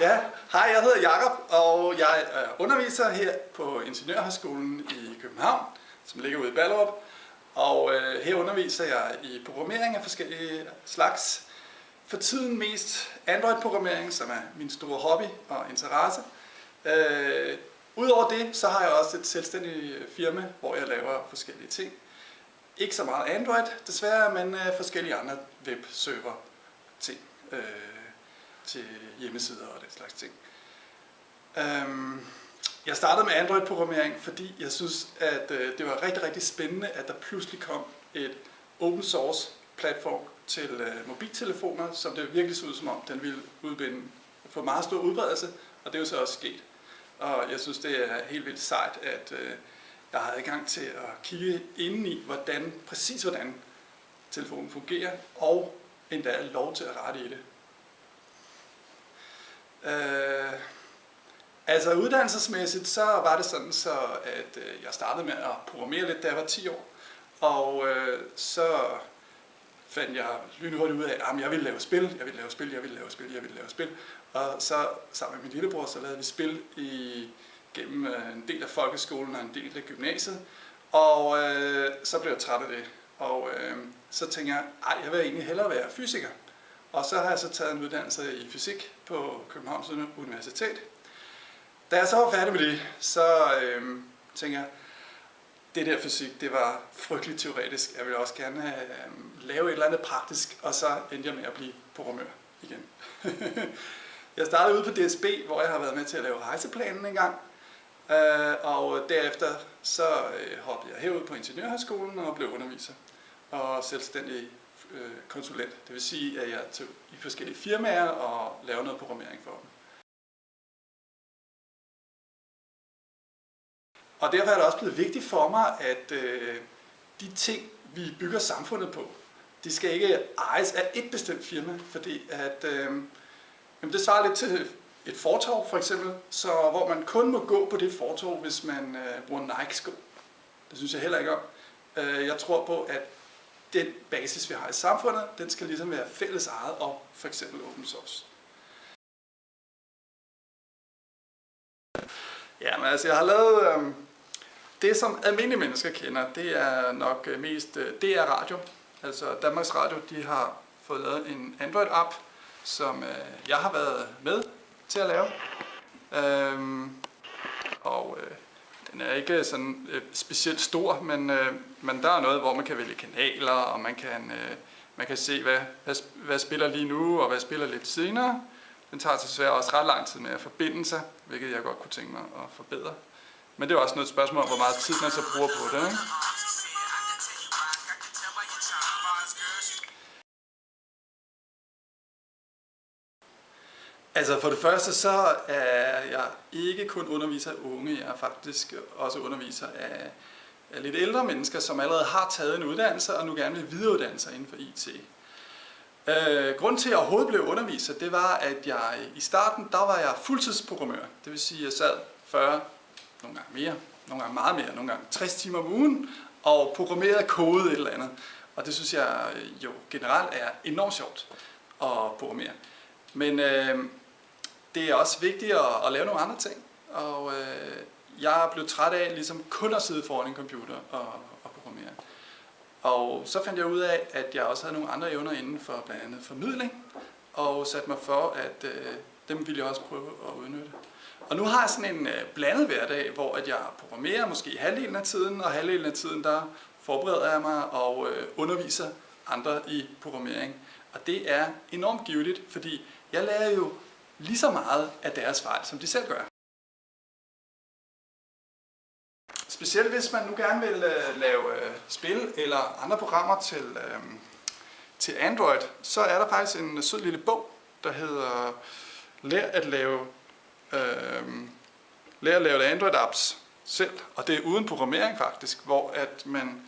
Ja, hej, jeg hedder Jakob og jeg er underviser her på Ingeniørhøjskolen i København, som ligger ude i Ballerup. Og øh, her underviser jeg i programmering af forskellige slags. For tiden mest Android-programmering, som er min store hobby og interesse. Øh, Udover det, så har jeg også et selvstændigt firma, hvor jeg laver forskellige ting. Ikke så meget Android, desværre, men øh, forskellige andre webserver ting øh, til hjemmesider og den slags ting. Øhm, jeg startede med Android-programmering, fordi jeg synes, at øh, det var rigtig, rigtig spændende, at der pludselig kom et open source platform til øh, mobiltelefoner, som det virkelig så ud som om, den ville udbinde, få meget stor udbredelse, og det er jo så også sket. Og jeg synes, det er helt vildt sejt, at øh, jeg har adgang til at kigge ind i, hvordan, præcis hvordan telefonen fungerer, og endda lov til at rette i det. Øh, altså uddannelsesmæssigt, så var det sådan, så at øh, jeg startede med at programmere lidt, da jeg var 10 år. Og øh, så fandt jeg lynhurtigt ud af, at jeg ville lave spil, jeg ville lave spil, jeg ville lave spil, jeg ville lave spil. Og så sammen med min lillebror, så lavede vi spil i, gennem øh, en del af folkeskolen og en del af gymnasiet. Og øh, så blev jeg træt af det. Og øh, så tænkte jeg, ej, jeg vil egentlig hellere være fysiker. Og så har jeg så taget en uddannelse i fysik på Københavns Universitet. Da jeg så var færdig med det, så øhm, tænker jeg, det der fysik, det var frygteligt teoretisk. Jeg ville også gerne øhm, lave et eller andet praktisk, og så endte jeg med at blive programmør igen. jeg startede ude på DSB, hvor jeg har været med til at lave rejseplanen en gang. Øh, og derefter så øh, hoppede jeg herud på Ingeniørhøjskolen og blev underviser og selvstændig Øh, konsulent. Det vil sige, at jeg er i forskellige firmaer og laver noget programmering for dem. Og derfor er det også blevet vigtigt for mig, at øh, de ting, vi bygger samfundet på, de skal ikke ejes af et bestemt firma, fordi at, øh, jamen det svarer lidt til et fortov for eksempel, så hvor man kun må gå på det fortov, hvis man øh, bruger Nike-sko. Det synes jeg heller ikke om. Øh, jeg tror på, at den basis, vi har i samfundet, den skal ligesom være fælles ejet og for eksempel open source. Ja, men altså jeg har lavet øh, det, som almindelige mennesker kender, det er nok øh, mest øh, DR Radio. Altså Danmarks Radio, de har fået lavet en Android-app, som øh, jeg har været med til at lave. Øhm, og øh, den er ikke sådan øh, specielt stor, men, øh, men der er noget, hvor man kan vælge kanaler, og man kan, øh, man kan se, hvad, hvad, hvad spiller lige nu, og hvad spiller lidt senere. Den tager desværre også ret lang tid med at forbinde sig, hvilket jeg godt kunne tænke mig at forbedre. Men det er også noget spørgsmål om, hvor meget tid man så bruger på det. Ikke? Altså for det første så er jeg ikke kun underviser af unge, jeg er faktisk også underviser af, af lidt ældre mennesker, som allerede har taget en uddannelse og nu gerne vil videreuddanne sig inden for IT. Øh, grunden til, at jeg overhovedet blev underviser, det var, at jeg i starten, der var jeg fuldtidsprogrammør. Det vil sige, at jeg sad 40, nogle gange mere, nogle gange meget mere, nogle gange 60 timer om ugen, og programmerede kode et eller andet. Og det synes jeg jo generelt er enormt sjovt at programmere. Men øh, det er også vigtigt at, at lave nogle andre ting. Og øh, jeg er blevet træt af ligesom kun at sidde foran en computer og, og programmere. Og så fandt jeg ud af, at jeg også havde nogle andre evner inden for blandt andet formidling, og satte mig for, at øh, dem ville jeg også prøve at udnytte. Og nu har jeg sådan en øh, blandet hverdag, hvor at jeg programmerer måske halvdelen af tiden, og halvdelen af tiden der forbereder jeg mig og øh, underviser andre i programmering. Og det er enormt givetigt, fordi jeg lærer jo lige så meget af deres fejl, som de selv gør. Specielt hvis man nu gerne vil øh, lave øh, spil eller andre programmer til, øh, til Android, så er der faktisk en sød lille bog, der hedder Lær at lave, øh, Lær at lave Android-apps selv. Og det er uden programmering faktisk, hvor at man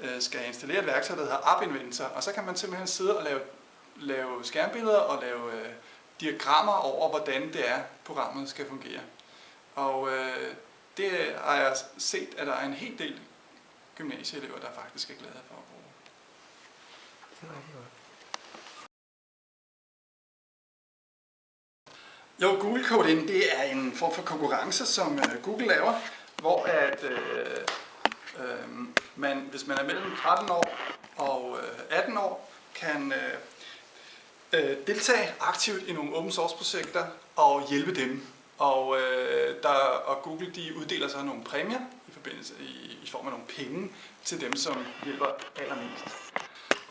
øh, skal installere et værktøj, der hedder App Inventor, og så kan man simpelthen sidde og lave, lave skærmbilleder og lave øh, diagrammer over, hvordan det er, programmet skal fungere. Og øh, det har jeg set, at der er en hel del gymnasieelever, der faktisk er glade for at bruge. Jo, Google Code In, det er en form for konkurrence, som øh, Google laver, hvor at øh, øh, man, hvis man er mellem 13 år og øh, 18 år, kan øh, øh, deltage aktivt i nogle open source projekter og hjælpe dem. Og, øh, der, og Google de uddeler så nogle præmier i, forbindelse, i, i form af nogle penge til dem, som hjælper allermest.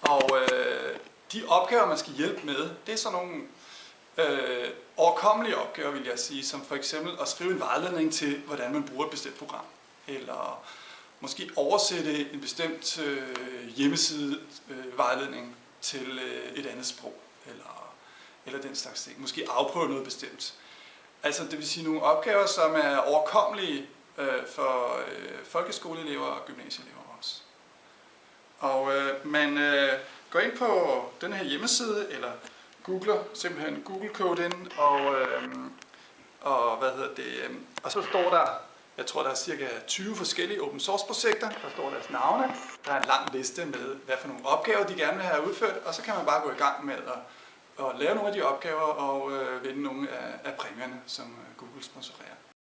Og øh, de opgaver, man skal hjælpe med, det er sådan nogle øh, overkommelige opgaver, vil jeg sige, som for eksempel at skrive en vejledning til, hvordan man bruger et bestemt program, eller måske oversætte en bestemt øh, hjemmeside øh, vejledning til øh, et andet sprog, eller, eller den slags ting. Måske afprøve noget bestemt. Altså det vil sige nogle opgaver, som er overkommelige øh, for øh, folkeskoleelever og gymnasieelever også. Og øh, man øh, går ind på den her hjemmeside, eller googler simpelthen Google Code ind, og, øh, og hvad hedder det, øh, og så står der, jeg tror der er cirka 20 forskellige open source projekter, der står deres navne, der er en lang liste med, hvad for nogle opgaver de gerne vil have udført, og så kan man bare gå i gang med at, at lave nogle af de opgaver og øh, vinde nogle af, af præmierne, som øh, Google sponsorerer.